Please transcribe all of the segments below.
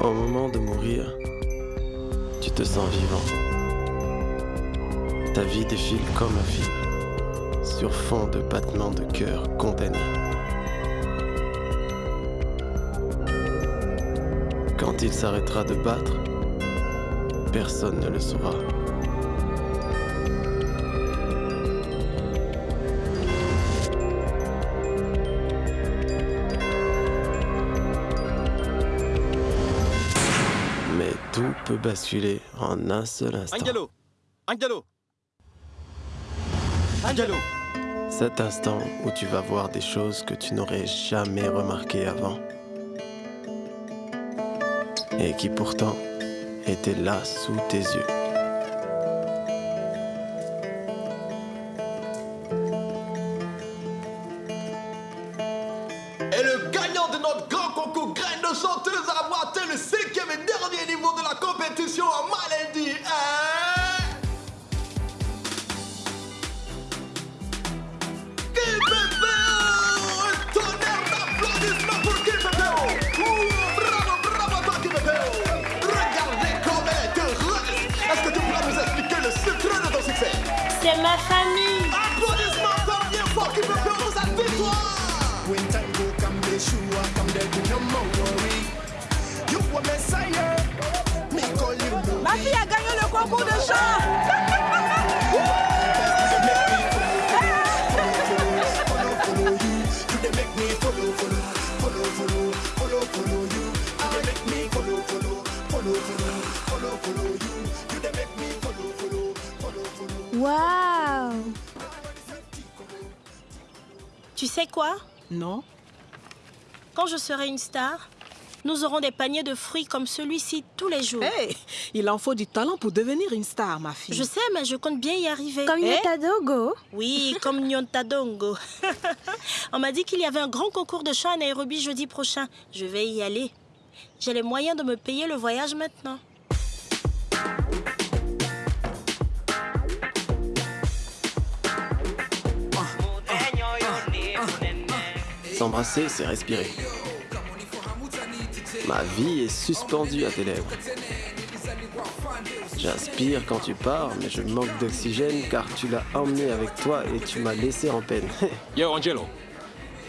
Au moment de mourir, tu te sens vivant. Ta vie défile comme un film, sur fond de battements de cœur condamnés. Quand il s'arrêtera de battre, personne ne le saura. Tout peut basculer en un seul instant. Angelo Angelo Angelo Cet instant où tu vas voir des choses que tu n'aurais jamais remarquées avant. Et qui pourtant étaient là sous tes yeux. Sais quoi Non. Quand je serai une star, nous aurons des paniers de fruits comme celui-ci tous les jours. Hey, il en faut du talent pour devenir une star, ma fille. Je sais, mais je compte bien y arriver. Comme Eh Yotadogo. Oui, comme Nyontadongo. On m'a dit qu'il y avait un grand concours de chant à Nairobi jeudi prochain. Je vais y aller. J'ai les moyens de me payer le voyage maintenant. S'embrasser, c'est respirer. Ma vie est suspendue à tes lèvres. J'inspire quand tu pars, mais je manque d'oxygène car tu l'as emmené avec toi et tu m'as laissé en peine. Yo Angelo,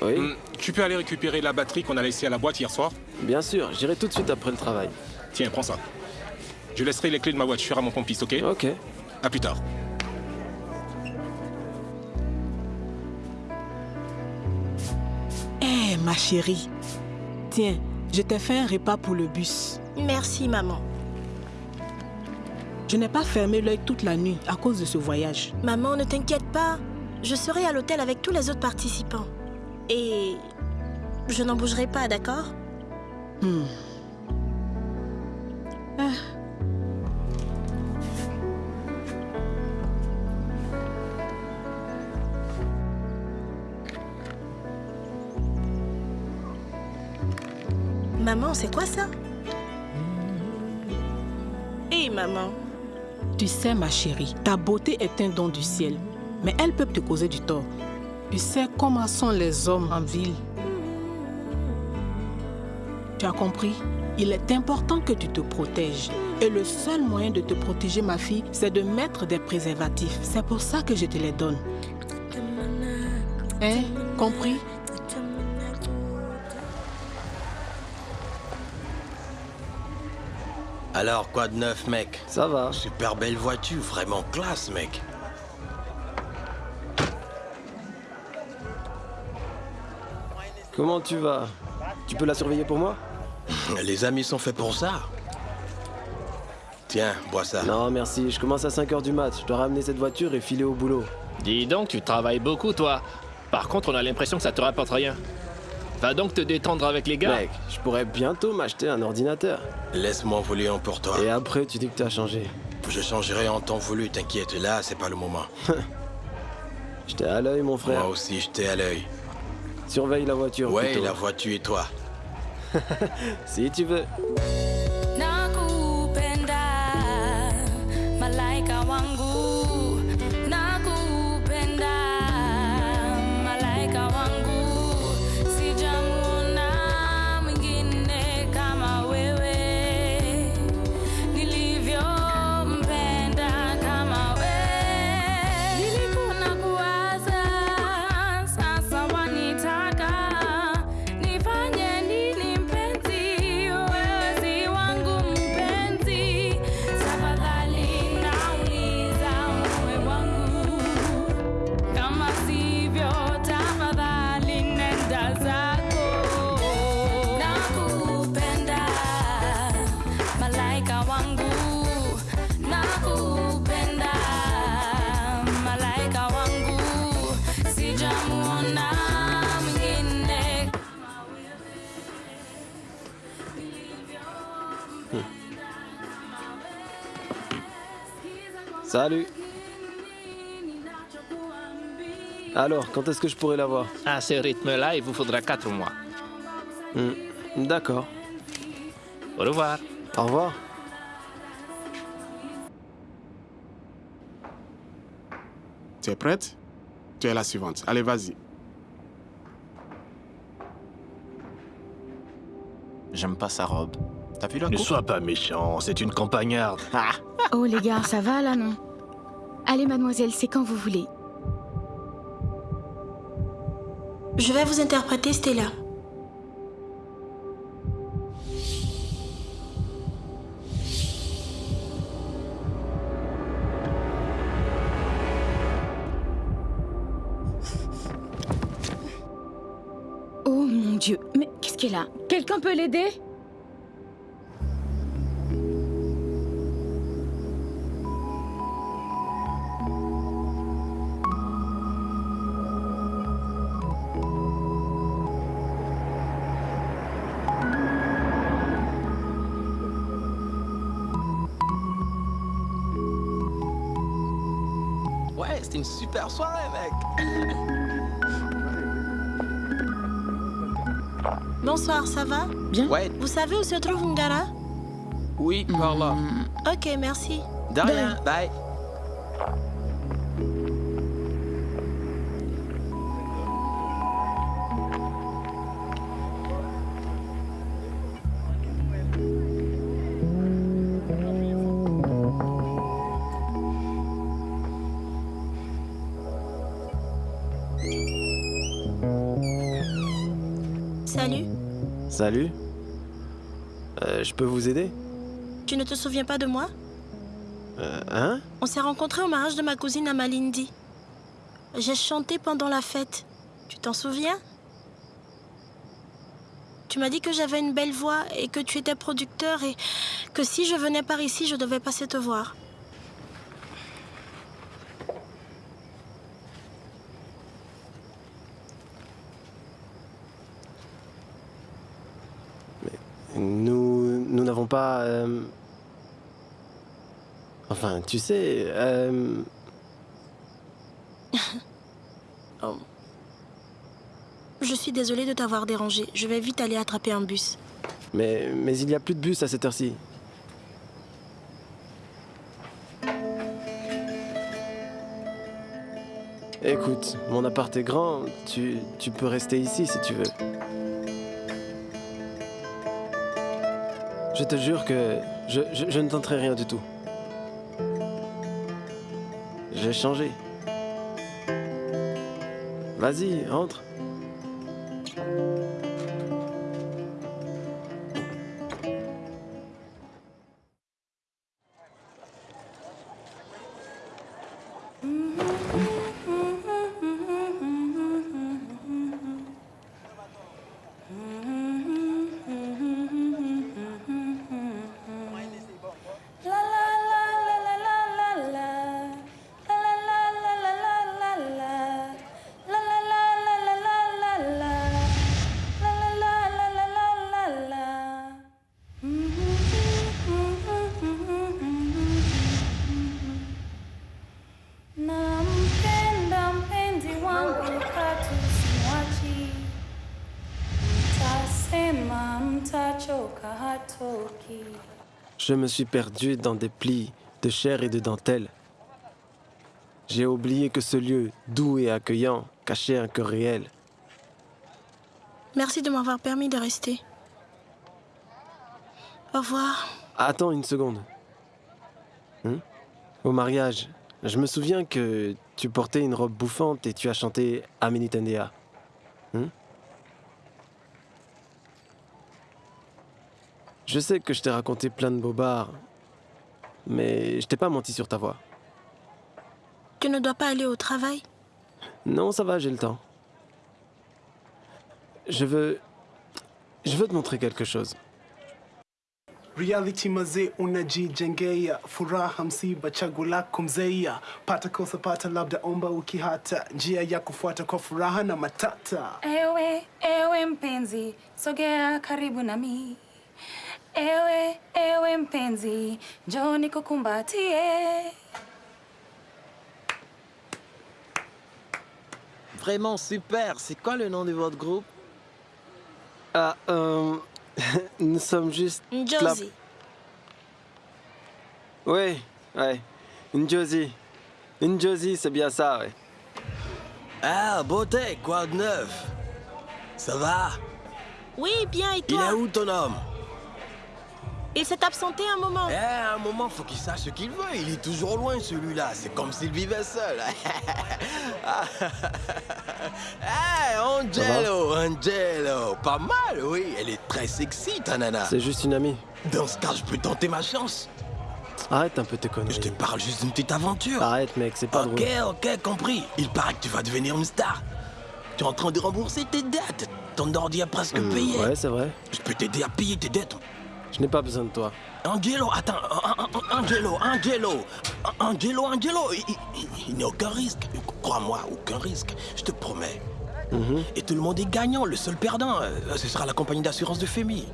oui, hmm, tu peux aller récupérer la batterie qu'on a laissée à la boîte hier soir? Bien sûr, j'irai tout de suite après le travail. Tiens, prends ça. Je laisserai les clés de ma voiture à mon pompiste, ok? Ok. À plus tard. Ma chérie. Tiens, je t'ai fait un repas pour le bus. Merci, maman. Je n'ai pas fermé l'œil toute la nuit à cause de ce voyage. Maman, ne t'inquiète pas. Je serai à l'hôtel avec tous les autres participants. Et je n'en bougerai pas, d'accord? Hmm. Ah, Maman, c'est quoi ça? Hé, maman. tu sais, ma chérie, ta beauté est un don du ciel, mais elle peut te causer du tort. Tu sais comment sont les hommes en ville. Tu as compris? Il est important que tu te protèges. Et le seul moyen de te protéger, ma fille, c'est de mettre des préservatifs. C'est pour ça que je te les donne. Hein? Compris? Alors, quoi de neuf, mec? Ça va. Super belle voiture, vraiment classe, mec. Comment tu vas? Tu peux la surveiller pour moi? Les amis sont faits pour ça. Tiens, bois ça. Non, merci. Je commence à 5h du mat. Je dois ramener cette voiture et filer au boulot. Dis donc, tu travailles beaucoup, toi. Par contre, on a l'impression que ça te rapporte rien. Va donc te détendre avec les gars. Mec, je pourrais bientôt m'acheter un ordinateur. Laisse-moi voler un pour toi. Et après, tu dis que t'as changé. Je changerai en temps voulu, t'inquiète. Là, c'est pas le moment. J'étais à l'œil, mon frère. Moi aussi, j'étais à l'œil. Surveille la voiture. Ouais, plutôt. la voiture et toi. Si tu veux. Salut. Alors, quand est-ce que je pourrais la voir? À ce rythme-là, il vous faudra quatre mois. Hmm, D'accord. Au revoir. Au revoir. Tu es prête? Tu es la suivante. Allez, vas-y. J'aime pas sa robe. T'as vu la Ne coupe sois pas méchant, c'est une campagnarde. Oh les gars, ça va là, non Allez mademoiselle, c'est quand vous voulez. Je vais vous interpréter Stella. Oh mon dieu, mais qu'est-ce qu'elle a? Quelqu'un peut l'aider? C'était une super soirée, mec. Bonsoir, ça va? Bien. Ouais, Vous savez où se trouve Ngara? Oui, par là. Ok, merci. De rien, bye. Salut. Salut. Euh, je peux vous aider? Tu ne te souviens pas de moi? Euh, Hein? On s'est rencontrés au mariage de ma cousine à Malindi. J'ai chanté pendant la fête. Tu t'en souviens? Tu m'as dit que j'avais une belle voix et que tu étais producteur et que si je venais par ici, je devais passer te voir. Nous nous n'avons pas... euh, Enfin, tu sais... euh, Je suis désolée de t'avoir dérangé. Je vais vite aller attraper un bus. Mais, mais il n'y a plus de bus à cette heure-ci. Écoute, mon appart est grand, tu, tu peux rester ici si tu veux. Je te jure que je, ne tenterai rien du tout. J'ai changé. Vas-y, entre. Je me suis perdu dans des plis de chair et de dentelle. J'ai oublié que ce lieu doux et accueillant cachait un cœur réel. Merci de m'avoir permis de rester. Au revoir. Attends une seconde. Hein? Au mariage, je me souviens que tu portais une robe bouffante et tu as chanté Aminitendea. Hein? Je sais que je t'ai raconté plein de bobards, mais je t'ai pas menti sur ta voix. Tu ne dois pas aller au travail? Non, ça va, j'ai le temps. Je veux... Je veux te montrer quelque chose. Reality mazee unajijengea furaha msiba chaguo lako mzeia pata kosa pata labda omba ukihata njia ya kufuata kwa furaha na matata Ewe, ewe mpenzi, sogea karibu nami. Ewe, ewe mpenzi, njoo nikukumbatie. Vraiment super, c'est quoi le nom de votre groupe? Ah, euh, nous sommes juste... Njozi. La... Oui, ouais, Njozi. C'est bien ça, ouais. Ah, beauté, quoi de neuf? Ça va? Oui, bien, et toi? Il est où ton homme? Il s'est absenté un moment. Eh, à un moment, faut qu'il sache ce qu'il veut. Il est toujours loin, celui-là. C'est comme s'il vivait seul. Ah. Eh, Angelo, Angelo. Pas mal, oui. Elle est très sexy, ta nana. C'est juste une amie. Dans ce cas, je peux tenter ma chance. Arrête un peu tes conneries. Je te parle juste d'une petite aventure. Arrête, mec, c'est pas Ok, drôle. ok, compris. Il paraît que tu vas devenir une star. Tu es en train de rembourser tes dettes. Ton ordi a presque Hmm, payé. ouais, c'est vrai. Je peux t'aider à payer tes dettes. Je n'ai pas besoin de toi. Angelo, attends, An- An- Angelo, Angelo, An- Angelo, Angelo, il, il- il n'y a aucun risque. Crois-moi, aucun risque, je te promets. Mhm. Et tout le monde est gagnant, le seul perdant, euh, ce sera la compagnie d'assurance de Femi.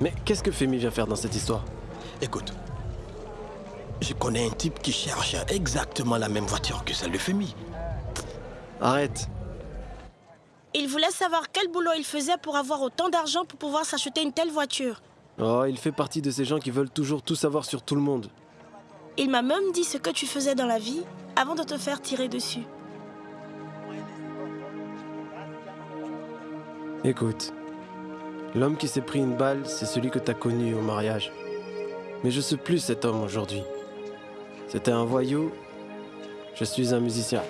Mais qu'est-ce que Femi vient faire dans cette histoire? Écoute, je connais un type qui cherche exactement la même voiture que celle de Femi. Arrête. Il voulait savoir quel boulot il faisait pour avoir autant d'argent pour pouvoir s'acheter une telle voiture. Oh, il fait partie de ces gens qui veulent toujours tout savoir sur tout le monde. Il m'a même dit ce que tu faisais dans la vie avant de te faire tirer dessus. Écoute, l'homme qui s'est pris une balle, c'est celui que t'as connu au mariage. Mais je suis plus cet homme aujourd'hui. C'était un voyou, je suis un musicien.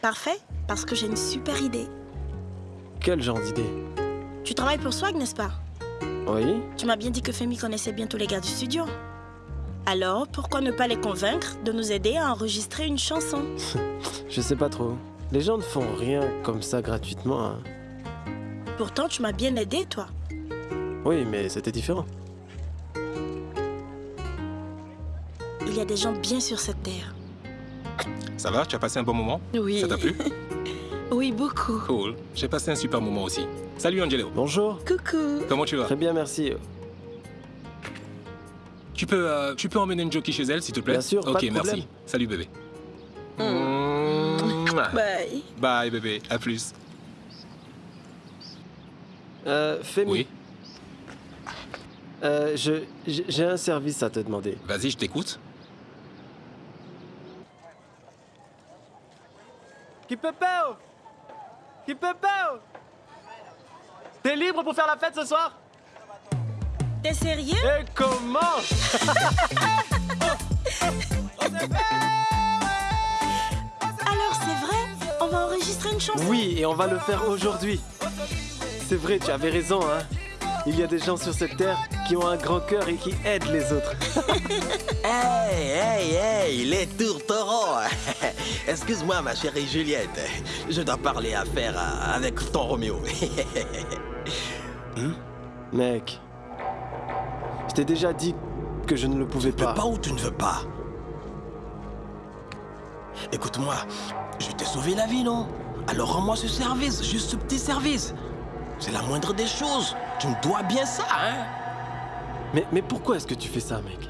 Parfait, parce que j'ai une super idée. Quel genre d'idée? Tu travailles pour Swag, n'est-ce pas Oui Tu m'as bien dit que Femi connaissait bien tous les gars du studio. Alors, pourquoi ne pas les convaincre de nous aider à enregistrer une chanson Je sais pas trop. Les gens ne font rien comme ça gratuitement. hein. Pourtant, tu m'as bien aidé, toi. Oui, mais c'était différent. Il y a des gens bien sur cette terre. Ça va Tu as passé un bon moment? Oui. Ça t'a plu? Oui, beaucoup. Cool. J'ai passé un super moment aussi. Salut Angelo. Bonjour. Coucou. Comment tu vas? Très bien, merci. Tu peux, euh, tu peux emmener une jockey chez elle, s'il te plaît? Bien sûr, pas Ok, de merci. Salut bébé. Bye. Bye bébé, à plus. Euh, Femi. Oui. Euh, je, j'ai j'ai un service à te demander. Vas-y, je t'écoute. Kipepeo Kipepeo T'es libre pour faire la fête ce soir? T'es sérieux? Et comment? Alors, c'est vrai? On va enregistrer une chanson. Oui, et on va le faire aujourd'hui. C'est vrai, tu avais raison, hein. Il y a des gens sur cette terre qui ont un grand cœur et qui aident les autres. Hey, hey, hey, les tourtereaux Excuse-moi, ma chérie Juliette. Je dois parler à- avec ton Roméo. Mec, je t'ai déjà dit que je ne le pouvais Tu pas. peux pas ou tu ne veux pas? Écoute-moi, je t'ai sauvé la vie, non? Alors rends-moi ce service, juste ce petit service. C'est la moindre des choses. Tu me dois bien ça, hein Mais, mais pourquoi est-ce que tu fais ça, mec?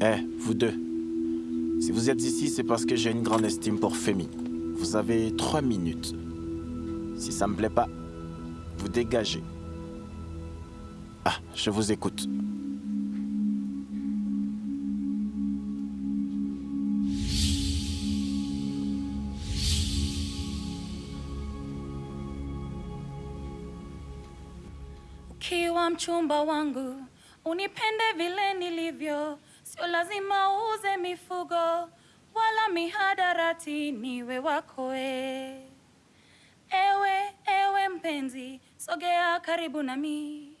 Eh, vous deux. Si vous êtes ici, c'est parce que j'ai une grande estime pour Femi. Vous avez trois minutes. Si ça me plaît pas, vous dégagez. Ah, je vous écoute. Mchumba wangu, unipende vile nilivyo, sio lazima uuze mifugo wala mihadarati, niwe wako e. Ewe, ewe mpenzi, sogea karibu nami.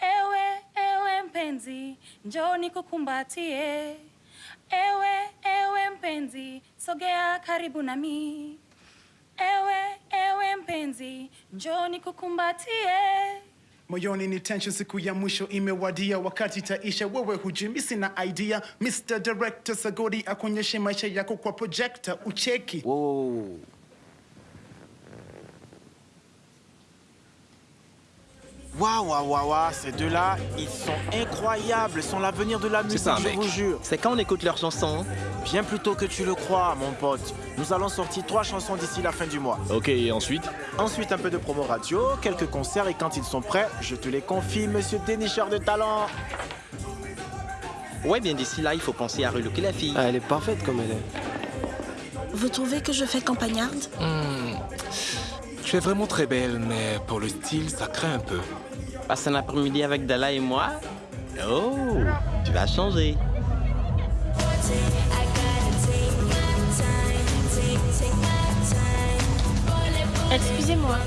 Ewe, ewe mpenzi, njoo nikukumbatie. Ewe, ewe mpenzi, sogea karibu nami. Ewe, ewe mpenzi, njoo nikukumbatie. Moyoni ni tension siku ya mwisho imewadia. Wakati itaisha wewe hujimisi na idea. Mr director sagodi akuonyeshe maisha yako kwa projector. Ucheki. Waouh, waouh, waouh, waouh, ces deux-là, ils sont incroyables, ils sont l'avenir de la musique, ça, je mec. vous jure. C'est quand on écoute leurs chansons Bien plus tôt que tu le crois, mon pote. Nous allons sortir trois chansons d'ici la fin du mois. Ok, et ensuite Ensuite, un peu de promo radio, quelques concerts et quand ils sont prêts, je te les confie, monsieur dénicheur de talent. Ouais, bien d'ici là, il faut penser à relooker la fille. Ah, elle est parfaite comme elle est. Vous trouvez que je fais campagnarde? Hmm. Tu es vraiment très belle, mais pour le style, ça craint un peu. Passe un après-midi avec Dala et moi Oh, tu vas changer. Excusez-moi,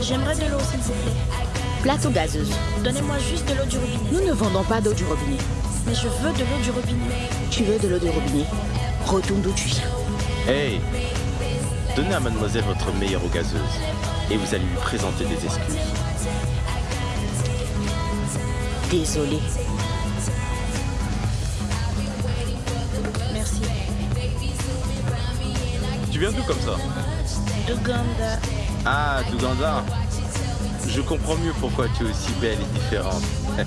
j'aimerais de l'eau s'il vous plaît. Plateau gazeuse. Donnez-moi juste de l'eau du robinet. Nous ne vendons pas d'eau du robinet. Mais je veux de l'eau du robinet. Tu veux de l'eau du robinet? Retourne d'où tu viens. Hey Donnez à mademoiselle votre meilleure eau gazeuse et vous allez lui présenter des excuses. Désolé. Merci. Tu viens d'où comme ça? D'Ouganda. Ah, d'Ouganda. Je comprends mieux pourquoi tu es aussi belle et différente.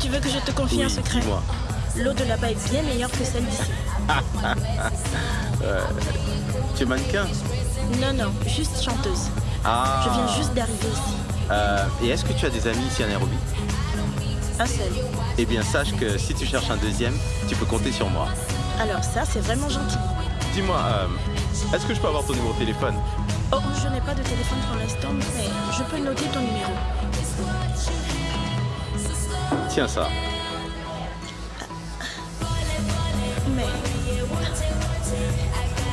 Tu veux que je te confie un Oui, secret? dis-moi. L'eau de là-bas est bien meilleure que celle d'ici. Euh, tu es mannequin? Non, non, juste chanteuse. Ah. Je viens juste d'arriver ici. Euh, et est-ce que tu as des amis ici à Nairobi? Un seul. Eh bien, sache que si tu cherches un deuxième, tu peux compter sur moi. Alors ça, c'est vraiment gentil. Dis-moi, euh, est-ce que je peux avoir ton numéro de téléphone? Oh, je n'ai pas de téléphone pour l'instant, mais je peux noter ton numéro. Tiens ça.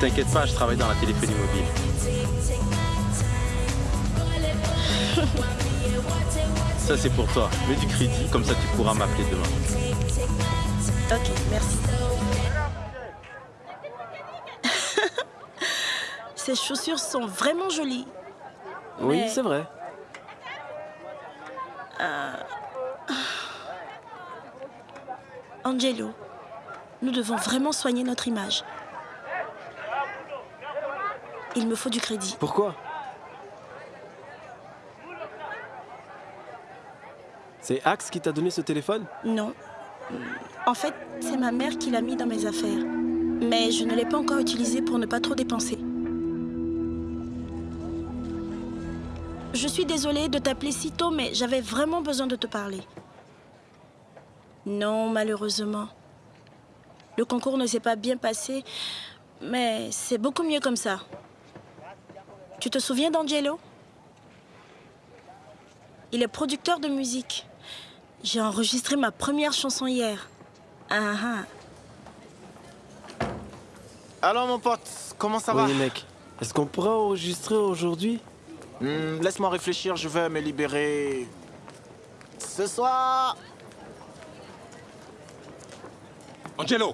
T'inquiète pas, je travaille dans la téléphonie mobile. Ça c'est pour toi. Mets du crédit, comme ça tu pourras m'appeler demain. ok, merci. Ces chaussures sont vraiment jolies. Oui, Mais- c'est vrai. Euh, Angelo, nous devons vraiment soigner notre image. Il me faut du crédit. Pourquoi? C'est Axe qui t'a donné ce téléphone? Non. En fait, c'est ma mère qui l'a mis dans mes affaires. Mais je ne l'ai pas encore utilisé pour ne pas trop dépenser. Je suis désolée de t'appeler si tôt, mais j'avais vraiment besoin de te parler. Non, malheureusement. Le concours ne s'est pas bien passé, mais c'est beaucoup mieux comme ça. Tu te souviens d'Angelo? Il est producteur de musique. J'ai enregistré ma première chanson hier. Ah ah. Alors mon pote, comment ça va? Oui, mec. Est-ce qu'on pourra enregistrer aujourd'hui? Hmm, Laisse-moi réfléchir, je vais me libérer ce soir. Angelo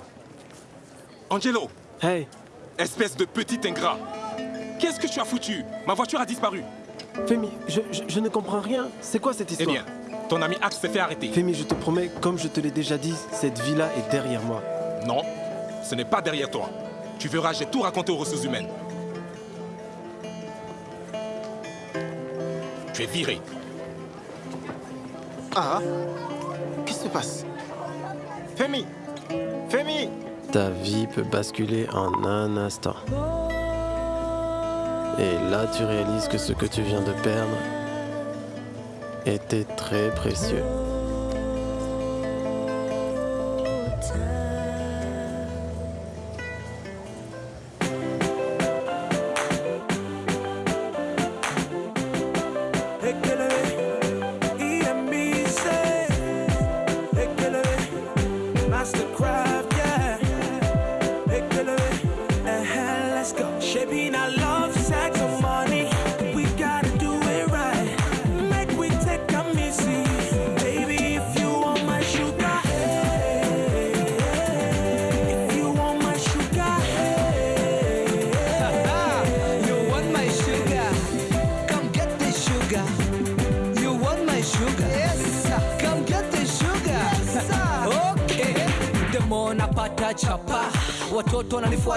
Angelo Hey Espèce de petit ingrat Qu'est-ce que tu as foutu? Ma voiture a disparu. Femi, je, je- je ne comprends rien. C'est quoi cette Eh histoire bien, ton ami Axe s'est fait arrêter. Femi, je te promets, comme je te l'ai déjà dit, cette vie-là est derrière moi. Non, ce n'est pas derrière toi. Tu verras, j'ai tout raconté aux ressources humaines. Tu es viré. Ah Qu'est-ce qui se passe? Femi Femi Ta vie peut basculer en un instant. Et là, tu réalises que ce que tu viens de perdre était très précieux.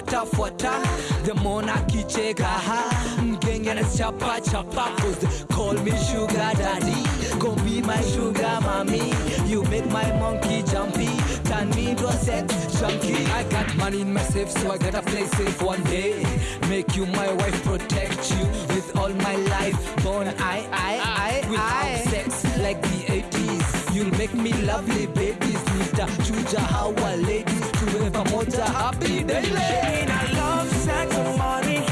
Watoto wananifuata fuata the more nakicheka ha mgenge anachapa chapa cause they call me sugar daddy gon be my sugar mommy you make my monkey jumpy turn me into a sex junkie. I got money in my safe so I gotta play safe one day. Make you my wife protect you with all my life. Born I I I ah, ah, I without sex like the 80s you'll make me lovely babies nitachuja hawa ladies tuwe pamoja happy daily I love sex money.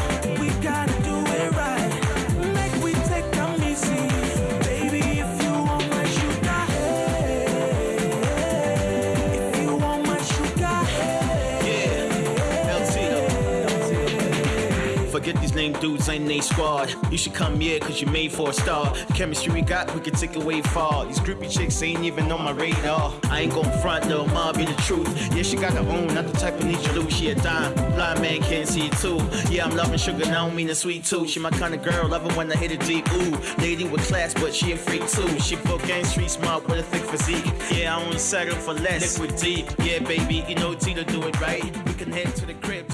Forget these lame dudes, ain't they squad. You should come here, cause you're made for a star. Chemistry we got, we can take it way far. These groupie chicks ain't even on my radar. I ain't gon' front, little mom, be the truth. Yeah, she got her own, not the type of need you lose. She a dime, blind man can't see it too. Yeah, I'm loving sugar, and I don't mean a sweet too. She my kind of girl, love it when I hit it deep. Ooh, lady with class, but she a freak too. She full gang, street smart with a thick physique. Yeah, I won't settle for less. Liquid deep, yeah, baby, you know T to do it right. We can head to the crib.